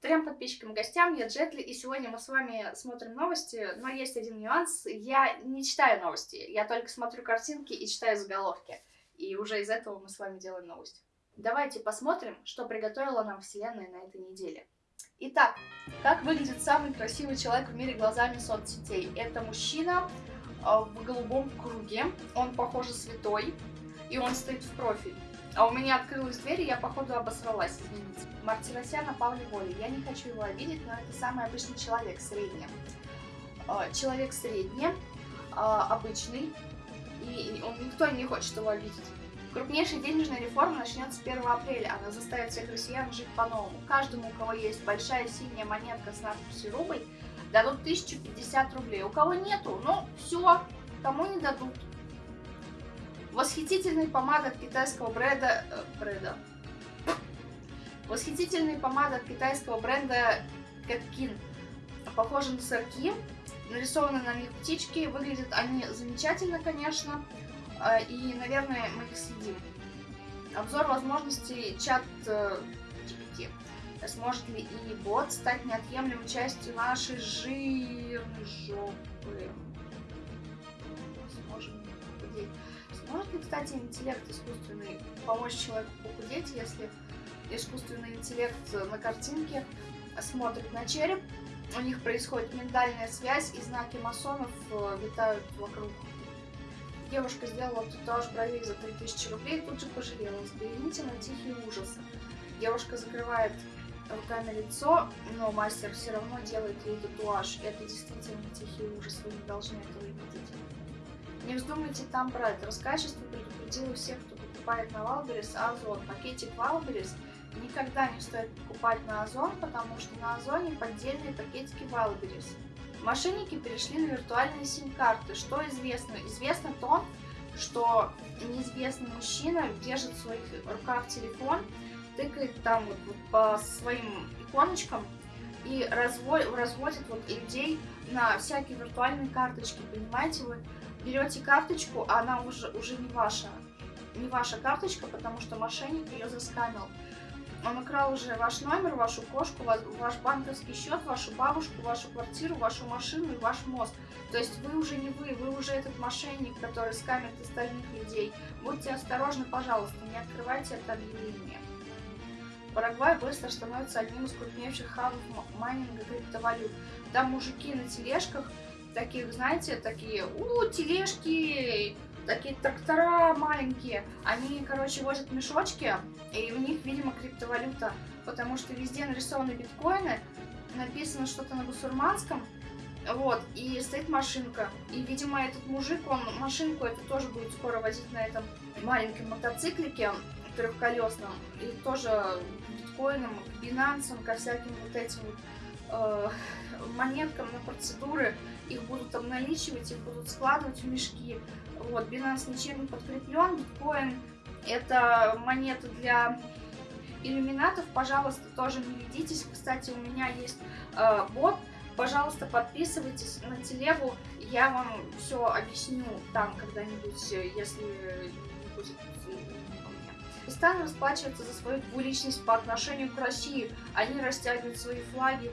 Трем подписчикам и гостям, я Джетли, и сегодня мы с вами смотрим новости, но есть один нюанс, я не читаю новости, я только смотрю картинки и читаю заголовки, и уже из этого мы с вами делаем новость. Давайте посмотрим, что приготовила нам Вселенная на этой неделе. Итак, как выглядит самый красивый человек в мире глазами соцсетей? Это мужчина а, в голубом круге, он, похоже, святой, и он стоит в профиль. А у меня открылась дверь, и я, походу, обосралась, извините. Мартиросян на Павле Воле. Я не хочу его обидеть, но это самый обычный человек, средний. А, человек средний, а, обычный, и он, никто не хочет его обидеть. Крупнейшая денежная реформа начнется 1 апреля. Она заставит всех россиян жить по-новому. Каждому, у кого есть большая синяя монетка с надписью «Рубль», дадут 1050 рублей. У кого нету, ну, все, кому не дадут. Восхитительная помада от китайского бренда... Э, бренда. Восхитительная помада от китайского бренда Кэткин. Похожа на сырки. Нарисованы на них птички. Выглядят они замечательно, конечно. Э, и, наверное, мы их съедим. Обзор возможностей чат GPT. Сможет ли и бот стать неотъемлемой частью нашей жирной жопы? Сможем похудеть. Может ли, кстати, интеллект искусственный помочь человеку похудеть, если искусственный интеллект на картинке смотрит на череп, у них происходит ментальная связь, и знаки масонов э, витают вокруг. Девушка сделала татуаж бровей за 3000 рублей и тут же пожалела. Взгляните на тихие ужасы. Девушка закрывает руками лицо, но мастер все равно делает ей татуаж. Это действительно тихий ужас, вы не должны этого видеть. Не вздумайте там брать. Роскачество предупредило всех, кто покупает на Wildberries Озон. Пакетик Wildberries никогда не стоит покупать на Озон, потому что на Озоне поддельные пакетики Wildberries. Мошенники перешли на виртуальные сим-карты. Что известно? Известно то, что неизвестный мужчина держит в своих руках телефон, тыкает там вот по своим иконочкам и разводит, разводит вот людей на всякие виртуальные карточки, понимаете вы? Берете карточку, а она уже, уже не ваша. Не ваша карточка, потому что мошенник ее заскамил. Он украл уже ваш номер, вашу кошку, ваш банковский счет, вашу бабушку, вашу квартиру, вашу машину и ваш мозг. То есть вы уже не вы, вы уже этот мошенник, который скамит остальных людей. Будьте осторожны, пожалуйста, не открывайте это объявление. Парагвай быстро становится одним из крупнейших хабов майнинга криптовалют. Там мужики на тележках таких, знаете, такие, у, тележки, такие трактора маленькие. Они, короче, возят мешочки, и у них, видимо, криптовалюта, потому что везде нарисованы биткоины, написано что-то на бусурманском, вот, и стоит машинка. И, видимо, этот мужик, он машинку эту тоже будет скоро возить на этом маленьком мотоциклике трехколесном. И тоже биткоином, к бинансам, ко всяким вот этим монеткам на процедуры их будут обналичивать, их будут складывать в мешки. Вот, Binance ничем не подкреплен, биткоин это монета для иллюминатов, пожалуйста, тоже не ведитесь. Кстати, у меня есть э, бот, пожалуйста, подписывайтесь на телегу, я вам все объясню там когда-нибудь, если не будет Пакистан расплачивается за свою двуличность по отношению к России. Они растягивают свои флаги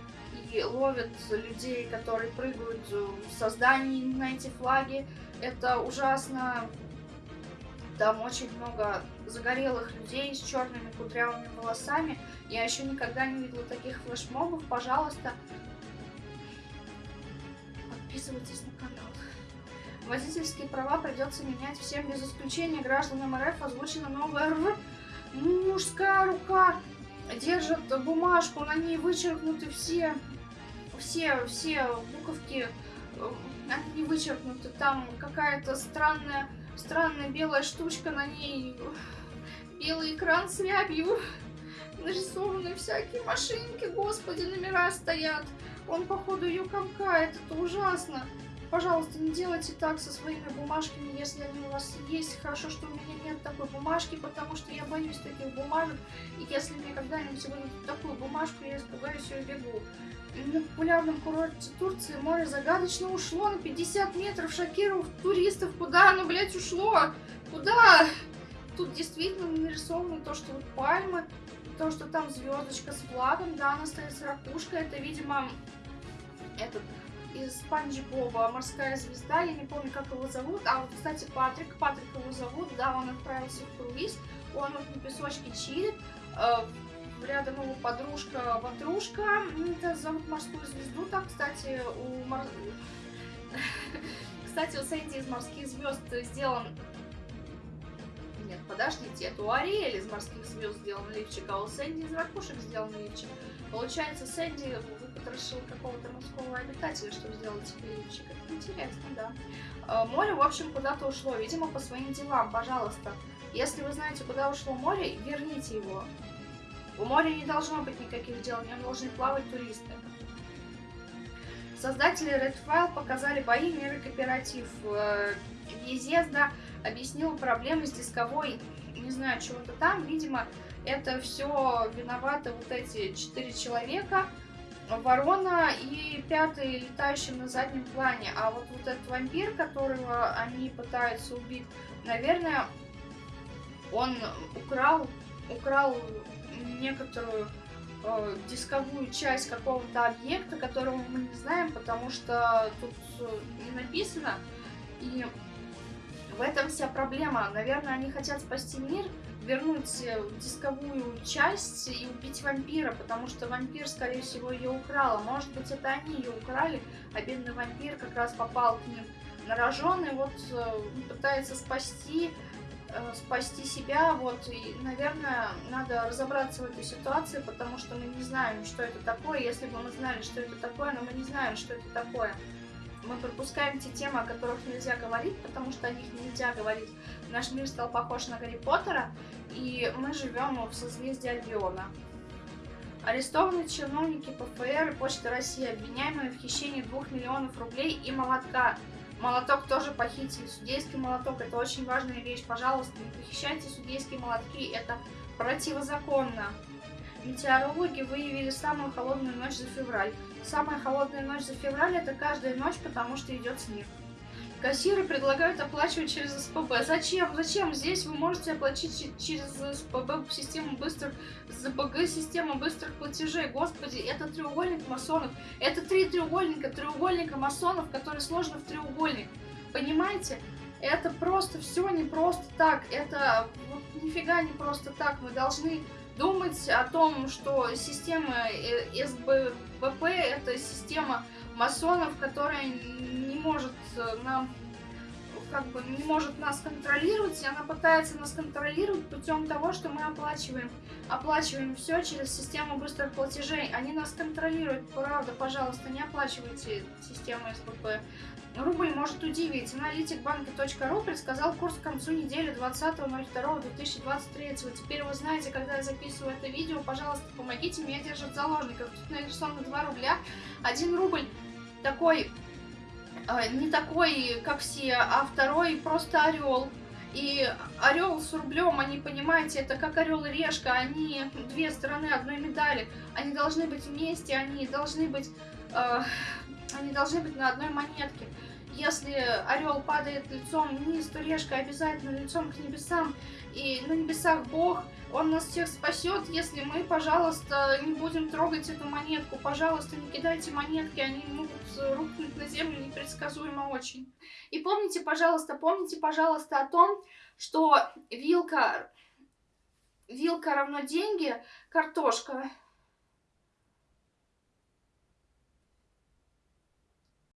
ловят людей, которые прыгают в создании на эти флаги. Это ужасно. Там очень много загорелых людей с черными кудрявыми волосами. Я еще никогда не видела таких флешмобов. Пожалуйста, подписывайтесь на канал. Водительские права придется менять всем без исключения гражданам РФ. Озвучена новая РФ. Мужская рука держит бумажку, на ней вычеркнуты все все, все буковки, э, они вычеркнуты, там какая-то странная, странная белая штучка на ней, белый экран с рябью, нарисованы всякие машинки, господи, номера стоят. Он, походу, ее комкает, это ужасно. Пожалуйста, не делайте так со своими бумажками, если они у вас есть. Хорошо, что у меня нет такой бумажки, потому что я боюсь таких бумажек. И если мне когда-нибудь выдадут такую бумажку, я испугаюсь и убегу. На популярном курорте Турции море загадочно ушло на 50 метров, шокировав туристов. Куда оно, блядь, ушло? Куда? Тут действительно нарисовано то, что вот пальмы, то, что там звездочка с флагом, да, она стоит с ракушкой. Это, видимо, этот из Спанч Боба «Морская звезда», я не помню, как его зовут, а вот, кстати, Патрик, Патрик его зовут, да, он отправился в круиз, он вот на песочке чилит, э, рядом его подружка Ватрушка, это зовут «Морскую звезду», так, кстати, у Мор... Кстати, у Сэнди из «Морских звезд» сделан нет, подождите, это у Ариэль из «Морских звезд» сделан лифчик, а у Сэнди из «Ракушек» сделан лифчик. Получается, Сэнди выпотрошил какого-то морского обитателя, чтобы сделать себе лифчик. Это интересно, да. А, море, в общем, куда-то ушло, видимо, по своим делам, пожалуйста. Если вы знаете, куда ушло море, верните его. У моря не должно быть никаких дел, в нем должны плавать туристы. Создатели Redfile показали бои мира кооператив. Езезда э, объяснил проблемы с дисковой, не знаю, чего-то там. Видимо, это все виноваты вот эти четыре человека, ворона и пятый летающий на заднем плане. А вот, вот этот вампир, которого они пытаются убить, наверное, он украл, украл некоторую э, дисковую часть какого-то объекта, которого мы не знаем, потому что тут э, не написано. И в этом вся проблема. Наверное, они хотят спасти мир, вернуть э, дисковую часть и убить вампира, потому что вампир, скорее всего, ее украл. А может быть, это они ее украли, а бедный вампир как раз попал к ним на рожон и вот э, пытается спасти э, спасти себя, вот, и, наверное, надо разобраться в этой ситуации, потому что мы не знаем, что это такое, если бы мы знали, что это такое, но мы не знаем, что это такое мы пропускаем те темы, о которых нельзя говорить, потому что о них нельзя говорить. Наш мир стал похож на Гарри Поттера, и мы живем в созвездии Альбиона. Арестованы чиновники ПФР и Почты России, обвиняемые в хищении 2 миллионов рублей и молотка. Молоток тоже похитили. Судейский молоток – это очень важная вещь. Пожалуйста, не похищайте судейские молотки, это противозаконно. Метеорологи выявили самую холодную ночь за февраль. Самая холодная ночь за февраль это каждая ночь, потому что идет снег. Кассиры предлагают оплачивать через СПБ. Зачем? Зачем? Здесь вы можете оплатить через СПБ систему быстрых, ЗПГ система быстрых платежей. Господи, это треугольник масонов. Это три треугольника, треугольника масонов, которые сложены в треугольник. Понимаете? Это просто все не просто так. Это вот нифига не просто так. Мы должны думать о том, что система э, СБП это система масонов, которая не может э, нам как бы не может нас контролировать, и она пытается нас контролировать путем того, что мы оплачиваем. Оплачиваем все через систему быстрых платежей. Они нас контролируют, правда, пожалуйста, не оплачивайте систему СПП. Рубль может удивить. Аналитик банка.ру предсказал курс к концу недели 20.02.2023. Теперь вы знаете, когда я записываю это видео, пожалуйста, помогите мне держать заложников. Тут нарисовано 2 рубля. 1 рубль такой, не такой, как все, а второй просто орел. И орел с рублем, они, понимаете, это как орел и решка, они две стороны одной медали. Они должны быть вместе, они должны быть, э, они должны быть на одной монетке. Если орел падает лицом вниз, то решка обязательно лицом к небесам. И на небесах Бог, Он нас всех спасет, если мы, пожалуйста, не будем трогать эту монетку. Пожалуйста, не кидайте монетки, они могут рухнуть на землю непредсказуемо очень. И помните, пожалуйста, помните, пожалуйста, о том, что вилка, вилка равно деньги, картошка